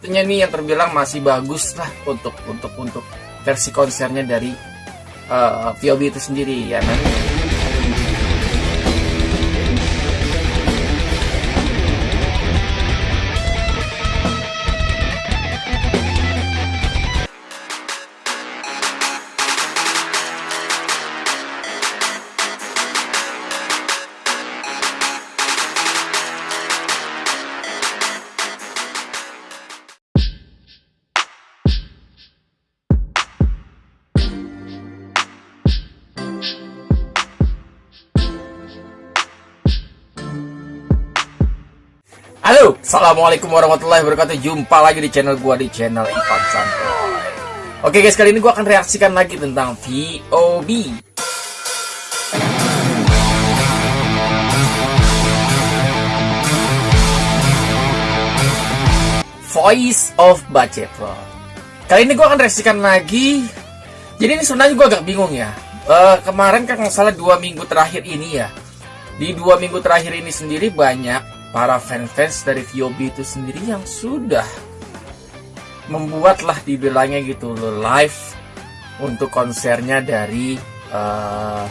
Tentunya ini yang terbilang masih bagus lah untuk untuk untuk versi konsernya dari uh, VOB itu sendiri ya. Nanti Halo, Assalamualaikum warahmatullahi wabarakatuh. Jumpa lagi di channel gua di channel Ivan Santoy. Oke guys, kali ini gua akan reaksikan lagi tentang VOB Voice of Bacetron Kali ini gua akan reaksikan lagi. Jadi ini sebenarnya gua agak bingung ya. Uh, Kemarin kan salah dua minggu terakhir ini ya. Di dua minggu terakhir ini sendiri banyak para fans-fans dari VOB itu sendiri yang sudah membuatlah dibilangnya gitu loh live untuk konsernya dari uh,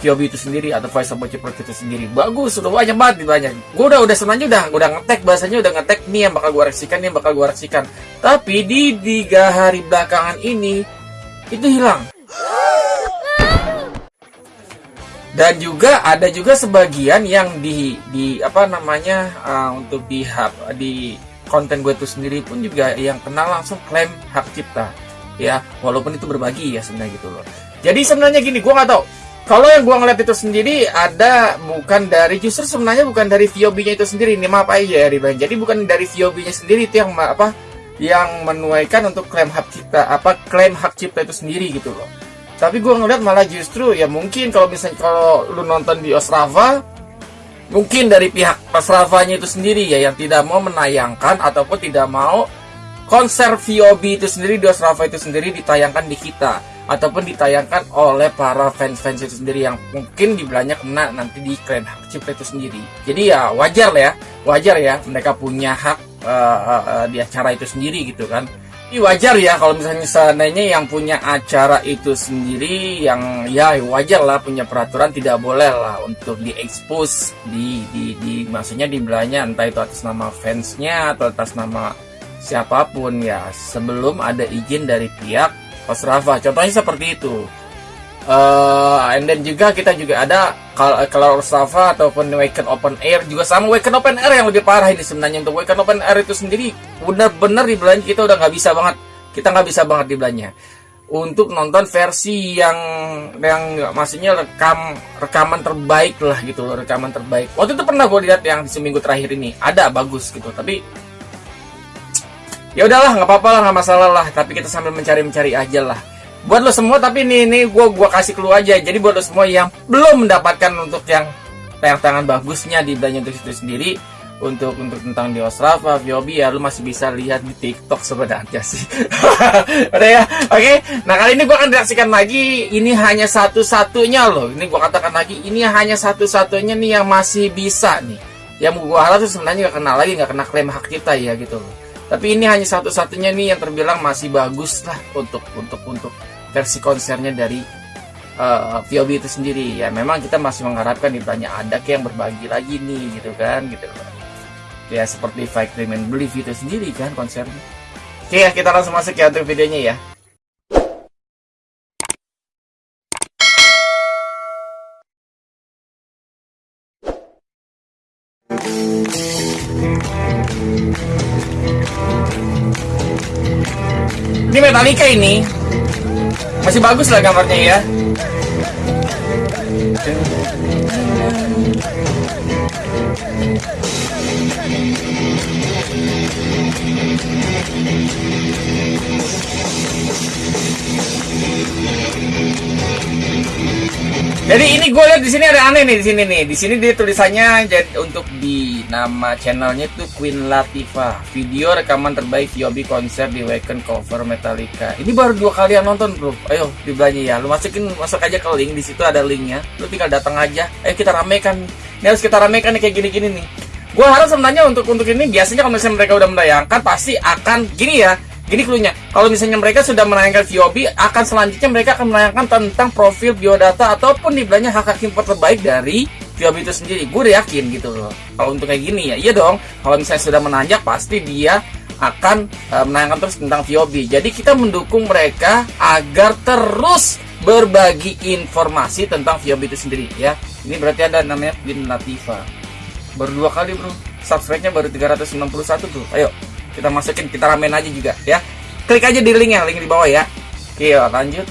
VOB itu sendiri atau Voice of itu sendiri. Bagus sudah banyak banget banyak. Gue udah udah sebenarnya udah udah ngetek bahasanya udah ngetek nih yang bakal gue reaksikan nih yang bakal gue reaksikan tapi di tiga hari belakangan ini itu hilang dan juga ada juga sebagian yang di di apa namanya uh, untuk di hub di konten gue itu sendiri pun juga yang kenal langsung klaim hak cipta. Ya walaupun itu berbagi ya sebenarnya gitu loh. Jadi sebenarnya gini gue nggak tahu. Kalau yang gue ngeliat itu sendiri ada bukan dari justru sebenarnya bukan dari VOB-nya itu sendiri. Ini maaf aja ya Riban. Jadi bukan dari VOB-nya sendiri itu yang apa yang menuaikan untuk klaim hak cipta apa klaim hak cipta itu sendiri gitu loh tapi gue ngeliat malah justru ya mungkin kalau misalnya kalau lu nonton di Osrava mungkin dari pihak Osravanya itu sendiri ya yang tidak mau menayangkan ataupun tidak mau konser VOB itu sendiri di Osrava itu sendiri ditayangkan di kita ataupun ditayangkan oleh para fans-fans itu sendiri yang mungkin dibilangnya kena nanti di klan hak cipta itu sendiri. Jadi ya wajar lah ya, wajar ya mereka punya hak uh, uh, uh, di acara itu sendiri gitu kan. Wajar ya kalau misalnya seandainya yang punya acara itu sendiri yang ya wajar lah punya peraturan tidak boleh lah untuk diekspos di, di, di maksudnya di belanya entah itu atas nama fansnya atau atas nama siapa pun ya. Sebelum ada izin dari pihak Rafa. Contohnya seperti itu uh, and then juga kita juga ada kalau Safa ataupun Waken Open Air juga sama Waken Open Air yang lebih parah ini sebenarnya. Untuk Waken Open Air itu sendiri benar-benar di belanja kita udah nggak bisa banget. Kita nggak bisa banget di belanja untuk nonton versi yang yang maksudnya rekam rekaman terbaik lah gitu loh rekaman terbaik. Waktu itu pernah gue lihat yang seminggu terakhir ini. Ada bagus gitu. Tapi ya udahlah nggak apa-apa lah nggak masalah lah. Tapi kita sambil mencari mencari aja lah buat lo semua tapi ini ini gue gua kasih clue aja jadi buat lo semua yang belum mendapatkan untuk yang tayang tangan bagusnya di belanja untuk itu sendiri untuk untuk tentang di Osrava, Viobi ya lu masih bisa lihat di TikTok sebenarnya sih. Udah ya, oke. Okay? Nah kali ini gue akan reaksikan lagi. Ini hanya satu-satunya loh. Ini gue katakan lagi, ini hanya satu-satunya nih yang masih bisa nih. Yang gue harap tuh sebenarnya nggak kena lagi, nggak kena klaim hak kita ya gitu loh. Tapi ini hanya satu-satunya nih yang terbilang masih bagus lah untuk untuk untuk versi konsernya dari uh, eh, VOB itu sendiri. Ya memang kita masih mengharapkan nih banyak ada yang berbagi lagi nih gitu kan gitu. Ya seperti Fight Dream and Believe itu sendiri kan konsernya. Oke ya kita langsung masuk ya untuk videonya ya. Ini Metallica ini masih bagus lah gambarnya ya Jadi ini gue lihat di sini ada aneh nih di sini nih. Di sini dia tulisannya jadi untuk di nama channelnya itu Queen Latifah. Video rekaman terbaik VOB konser di Waken cover Metallica. Ini baru dua kali yang nonton bro. Ayo dibelanja ya. Lu masukin masuk aja ke link di situ ada linknya. Lu tinggal datang aja. Ayo kita ramekan. Ini harus kita ramekan nih kayak gini-gini nih. gue harap sebenarnya untuk untuk ini biasanya kalau misalnya mereka udah menayangkan pasti akan gini ya gini cluenya kalau misalnya mereka sudah menayangkan VOB akan selanjutnya mereka akan menayangkan tentang profil biodata ataupun dibilangnya hak hak impor terbaik dari VOB itu sendiri. Gue yakin gitu loh. Kalau untuk kayak gini ya iya dong. Kalau misalnya sudah menanjak pasti dia akan uh, menayangkan terus tentang VOB jadi kita mendukung mereka agar terus berbagi informasi tentang VOB itu sendiri ya. Ini berarti ada namanya Bin Latifa baru dua kali bro. Subscribe-nya baru 361 tuh ayo kita masukin kita ramen aja juga ya. Klik aja di link ya link di bawah ya. Oke lanjut.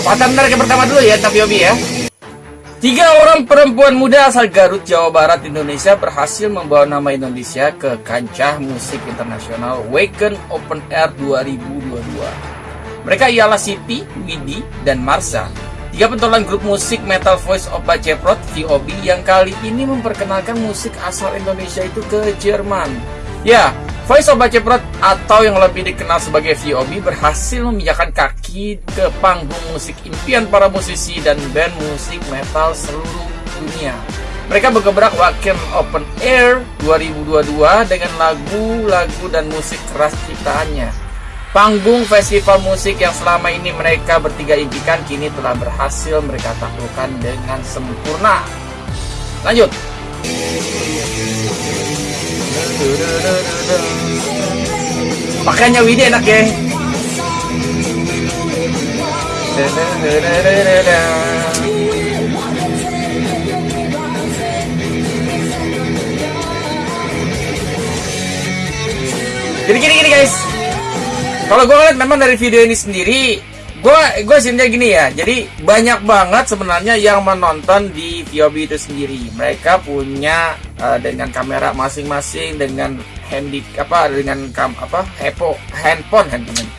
Pasang yang pertama dulu ya, tapi Yobi ya. Tiga orang perempuan muda asal Garut, Jawa Barat, Indonesia berhasil membawa nama Indonesia ke kancah musik internasional Waken Open Air 2022. Mereka ialah Siti, Widi, dan Marsha. Tiga pentolan grup musik metal Voice of Baceprot, VOB, yang kali ini memperkenalkan musik asal Indonesia itu ke Jerman. Ya, Of Baceprot atau yang lebih dikenal sebagai VOB berhasil memijakan kaki ke panggung musik impian para musisi dan band musik metal seluruh dunia. Mereka bergebrak Wacken Open Air 2022 dengan lagu-lagu dan musik keras ciptaannya. Panggung festival musik yang selama ini mereka bertiga impikan kini telah berhasil mereka taklukkan dengan sempurna. Lanjut. Makanya Widi enak ya. Jadi gini gini guys. Kalau gue ngeliat memang dari video ini sendiri gue gue sebenarnya gini ya jadi banyak banget sebenarnya yang menonton di VOB itu sendiri mereka punya uh, dengan kamera masing-masing dengan handy apa dengan kam apa hepo handphone handphone.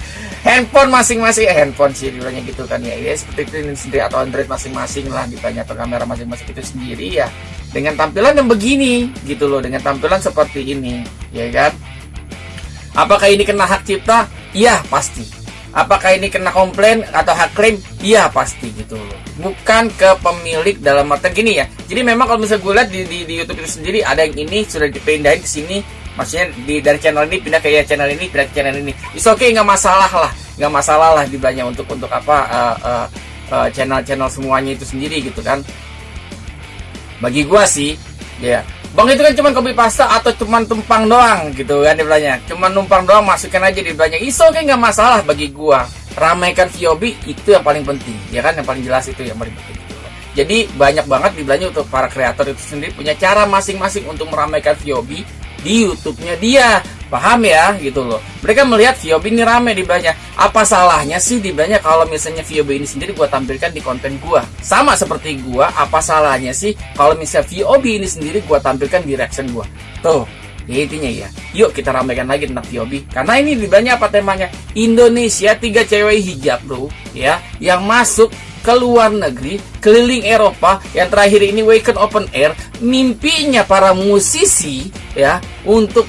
Handphone masing-masing eh, handphone sih bilangnya gitu kan ya. Ya seperti itu sendiri atau android masing-masing lah ditanya atau kamera masing-masing itu sendiri ya. Dengan tampilan yang begini gitu loh dengan tampilan seperti ini ya kan? Apakah ini kena hak cipta? Iya pasti Apakah ini kena komplain atau hak klaim? Iya pasti gitu loh. Bukan ke pemilik dalam artian gini ya. Jadi memang kalau misalnya gue lihat di, di, di YouTube itu sendiri ada yang ini sudah dipindahin ke sini. Maksudnya di dari channel ini pindah ke ya channel ini pindah ke channel ini. It's okay nggak masalah lah, nggak masalah lah di banyak untuk untuk apa uh, uh, uh, channel-channel semuanya itu sendiri gitu kan. Bagi gue sih, ya Bang itu kan cuma kopi pasta atau cuma tumpang doang gitu kan dia Cuma numpang doang masukkan aja di belanya. Iso kayak nggak masalah bagi gua. Ramaikan VOB itu yang paling penting, ya kan yang paling jelas itu yang paling penting. Jadi banyak banget di belanja untuk para kreator itu sendiri punya cara masing-masing untuk meramaikan VOB di YouTube-nya dia. Paham ya gitu loh. Mereka melihat VOB ini rame di banyak. Apa salahnya sih di banyak kalau misalnya VOB ini sendiri gua tampilkan di konten gua. Sama seperti gua, apa salahnya sih kalau misalnya VOB ini sendiri gua tampilkan di reaction gua. Tuh, ya intinya ya. Yuk kita ramaikan lagi tentang VOB. Karena ini di banyak apa temanya? Indonesia tiga cewek hijab, Bro, ya, yang masuk ke luar negeri, keliling Eropa, yang terakhir ini Waken Open Air, mimpinya para musisi ya untuk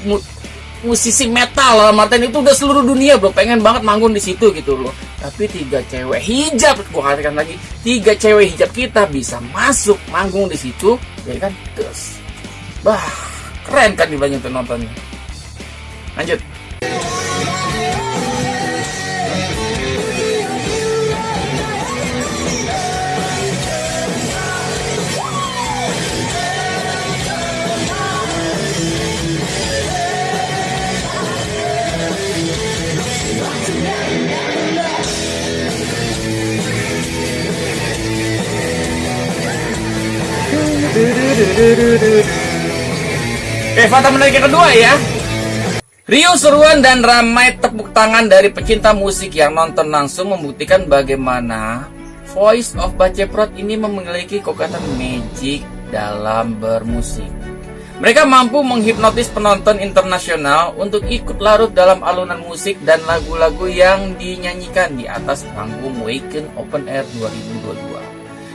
musisi metal lah Martin itu udah seluruh dunia bro. Pengen banget manggung di situ gitu loh tapi tiga cewek hijab gua katakan lagi tiga cewek hijab kita bisa masuk manggung di situ ya kan? Terus bah keren kan di banyak nontonnya. Lanjut Oke, fakta menarik yang kedua ya. Rio seruan dan ramai tepuk tangan dari pecinta musik yang nonton langsung membuktikan bagaimana Voice of Baceprot ini memiliki kekuatan magic dalam bermusik. Mereka mampu menghipnotis penonton internasional untuk ikut larut dalam alunan musik dan lagu-lagu yang dinyanyikan di atas panggung Waken Open Air 2022.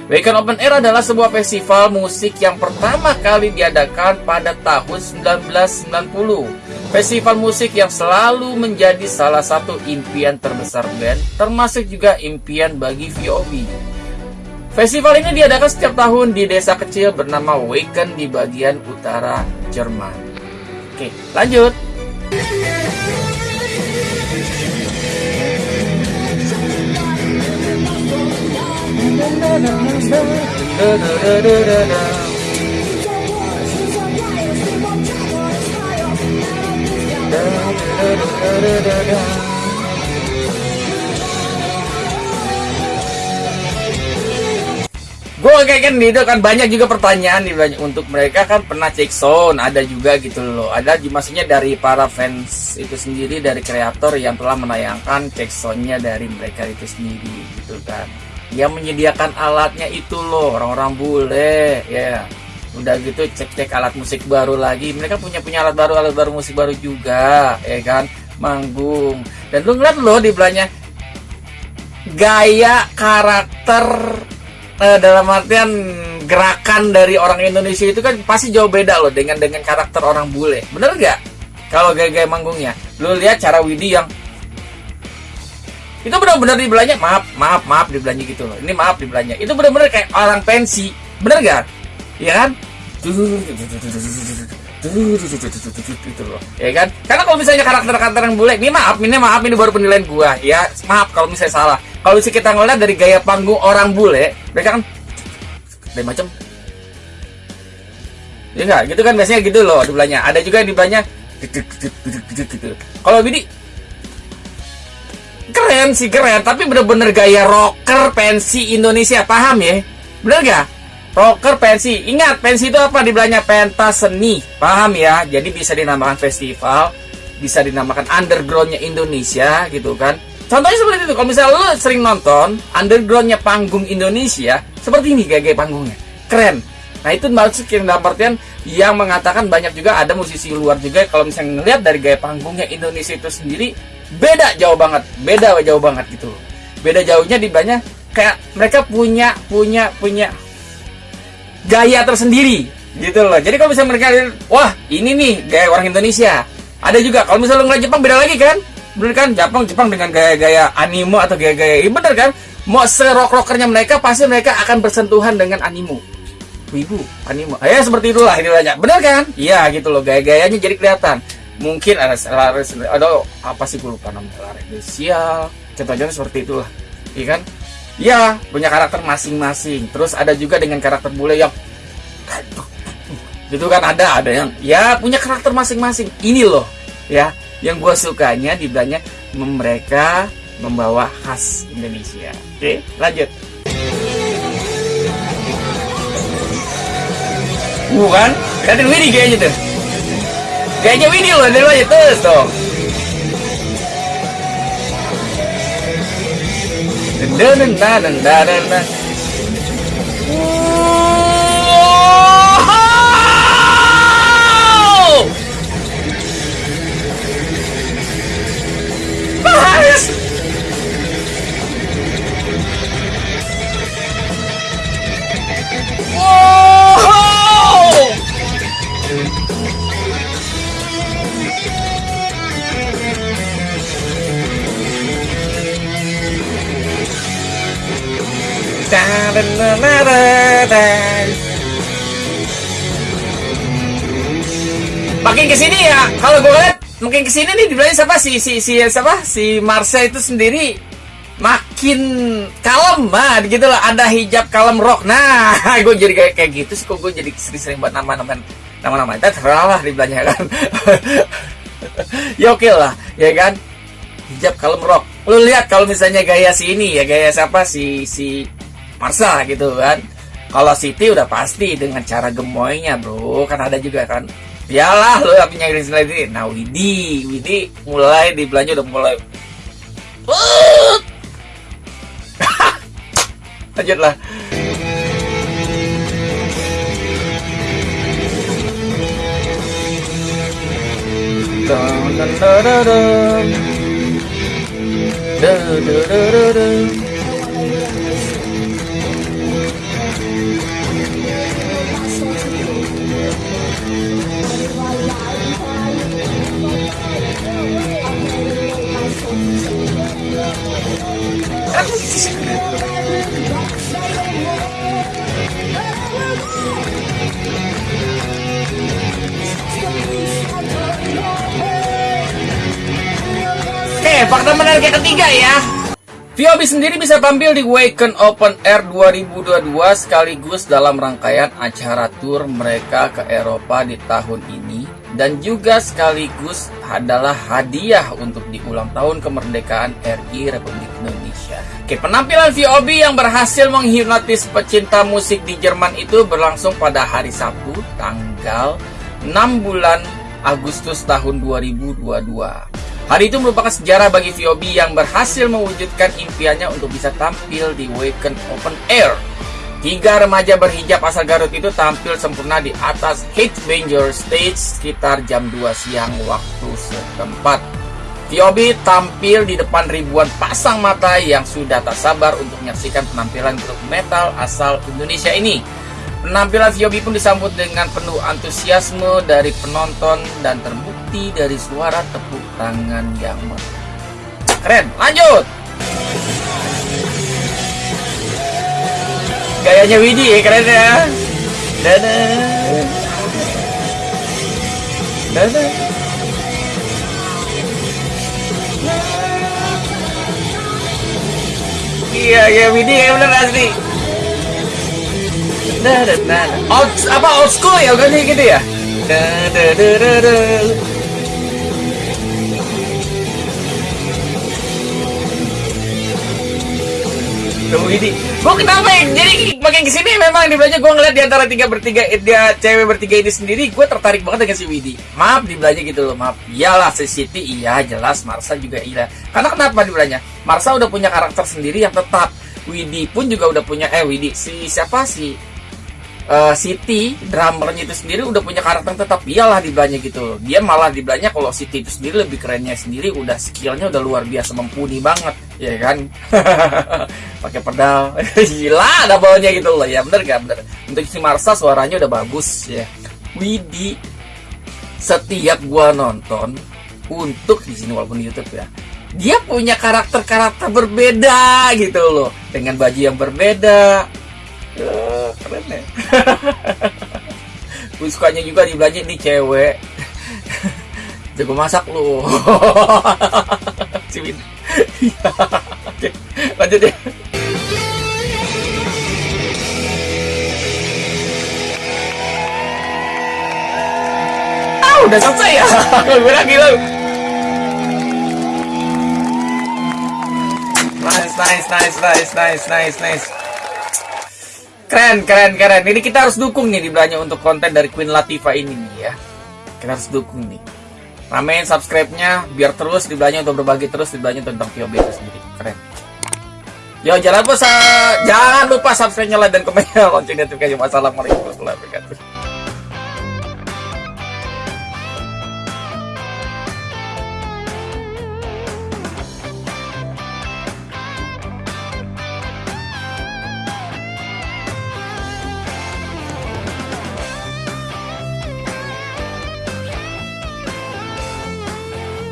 Weekend Open Air adalah sebuah festival musik yang pertama kali diadakan pada tahun 1990. Festival musik yang selalu menjadi salah satu impian terbesar band, termasuk juga impian bagi VOB. Festival ini diadakan setiap tahun di desa kecil bernama Waken di bagian utara Jerman. Oke, lanjut. Gue kayak kan itu kan banyak juga pertanyaan nih banyak untuk mereka kan pernah cek sound ada juga gitu loh. Ada maksudnya dari para fans itu sendiri dari kreator yang telah menayangkan cek soundnya dari mereka itu sendiri gitu kan yang menyediakan alatnya itu loh orang-orang bule ya. Udah gitu cek-cek alat musik baru lagi. Mereka punya punya alat baru alat baru musik baru juga ya kan? Manggung. Dan lu ngeliat loh di belahnya gaya karakter uh, dalam artian gerakan dari orang Indonesia itu kan pasti jauh beda loh dengan dengan karakter orang bule. Bener gak? Kalau gaya-gaya manggungnya, lu lihat cara Widi yang itu benar-benar dibelanya maaf maaf maaf dibelanya gitu loh. Ini maaf dibelanya. Itu benar-benar kayak orang pensi. Bener gak ya kan? Gitu loh. Ya kan? Karena kalau misalnya karakter-karakter yang bule ini maaf ini maaf ini baru penilaian gua. Ya maaf kalau misalnya salah. Kalau misalnya kita ngeliat dari gaya panggung orang bule mereka kan dari macam ya enggak gitu kan biasanya gitu loh di belanya ada juga yang di belanya gitu. Gitu kalau ini keren sih keren. Tapi bener-bener gaya rocker pensi Indonesia paham ya? Bener gak? Rocker pensi. Ingat pensi itu apa? Dibelanya pentas seni paham ya? Jadi bisa dinamakan festival bisa dinamakan undergroundnya Indonesia gitu kan? Contohnya seperti itu. Kalau misalnya lo sering nonton undergroundnya panggung Indonesia seperti ini gaya-gaya panggungnya. Keren. Nah itu maksud yang dalam artian yang mengatakan banyak juga ada musisi luar juga. Kalau misalnya ngelihat dari gaya panggungnya Indonesia itu sendiri beda jauh banget beda jauh banget gitu beda jauhnya di banyak kayak mereka punya punya punya gaya tersendiri gitu loh. Jadi kalau misalnya mereka wah ini nih gaya orang Indonesia. Ada juga kalau misalnya ngeliat Jepang beda lagi kan? Bener kan? Jepang Jepang dengan gaya-gaya anime atau gaya-gaya ini bener kan? Mau serok rockernya mereka pasti mereka akan bersentuhan dengan anime. Wibu, anime. Ya seperti itulah ini banyak. Bener kan? Iya gitu loh. Gaya-gayanya jadi kelihatan. Mungkin ada ada apa sih gue lupa namanya lari spesial. Contohnya seperti itulah. Iya kan? Ya, punya karakter masing-masing. Terus ada juga dengan karakter bule yang gitu kan ada ada yang ya punya karakter masing-masing. Ini loh ya yang gue sukanya di banyak mereka membawa khas Indonesia. Oke, lanjut. Bukan? Katin Widi kayaknya tuh. Kayaknya Widi loh, dari aja terus tuh. Dan dan dan dan dan Makin ke sini ya, kalau gue lihat makin ke sini nih dibilangnya siapa? Si si si siapa? Si Marsha itu sendiri makin kalem nah gitu lah ada hijab kalem rock. Nah gue jadi kayak kayak gitu sih. Kok gue jadi sering-sering buat nama-nama nama-nama. Itu terlalu lah dibilangnya kan? Ya oke lah ya kan? Hijab kalem rock. Lu lihat kalau misalnya gaya si ini ya gaya siapa? Si si Marsa gitu kan? Kalau Siti udah pasti dengan cara gemoynya bro. Kan ada juga kan Yalah lu yang punya lagi nah Widi Widi mulai di belanja udah mulai lanjut lah Dun, dun, dun, dun, dun. Dun, dun, dun, dun, dun. Fakta menarik yang ketiga ya. VOB sendiri bisa tampil di Waken Open Air 2022 sekaligus dalam rangkaian acara tour mereka ke Eropa di tahun ini dan juga sekaligus adalah hadiah untuk di ulang tahun kemerdekaan RI Republik Indonesia. Oke, penampilan VOB yang berhasil menghipnotis pecinta musik di Jerman itu berlangsung pada hari Sabtu tanggal 6 bulan Agustus tahun 2022. Hari itu merupakan sejarah bagi VOB yang berhasil mewujudkan impiannya untuk bisa tampil di Waken Open Air. Tiga remaja berhijab asal Garut itu tampil sempurna di atas Headbanger Stage sekitar jam 2 siang waktu setempat. VOB tampil di depan ribuan pasang mata yang sudah tak sabar untuk menyaksikan penampilan grup metal asal Indonesia ini. Penampilan VOB pun disambut dengan penuh antusiasme dari penonton dan terbukti dari suara tepuk tangan yang. Keren, lanjut! Gayanya Widi keren ya. Dadah. Dadah. Iya, ya Widi ya bener asli. Old, apa old school ya, udah gitu ya? Tuh ini, gue kenapa ya? Jadi makin ke sini memang di belanja gue ngeliat di antara tiga bertiga dia cewek bertiga ini sendiri, gue tertarik banget dengan si Widi. Maaf di belanja gitu loh, maaf. Iyalah si Siti, iya jelas. Marsa juga iya. Karena kenapa di belanja? Marsa udah punya karakter sendiri yang tetap. Widi pun juga udah punya eh Widi si siapa sih? Uh, Siti drummernya itu sendiri udah punya karakter tetap iyalah di belanja gitu. Dia malah di belanja kalau Siti itu sendiri lebih kerennya sendiri udah skillnya udah luar biasa mumpuni banget ya kan? Pakai pedal. Gila ada bawahnya gitu loh. Ya bener gak bener. Untuk si Marsa suaranya udah bagus ya. Widi setiap gua nonton untuk di sini walaupun di YouTube ya dia punya karakter-karakter berbeda gitu loh. Dengan baju yang berbeda keren ya gue sukanya juga di belanja nih cewek. Jago masak lu. Cimin Oke, lanjut ya ah udah selesai ya? Gue lagi lu nice nice nice nice nice nice nice Keren, keren, keren. Ini kita harus dukung nih di belanja untuk konten dari Queen Latifah ini nih ya. Kita harus dukung nih. Ramein subscribe-nya biar terus di belanja untuk berbagi terus di belanja tentang VOB itu sendiri. Keren. Yo, jangan lupa jangan lupa subscribe-nya, like dan komennya lonceng notifikasi. Wassalamualaikum warahmatullahi wabarakatuh.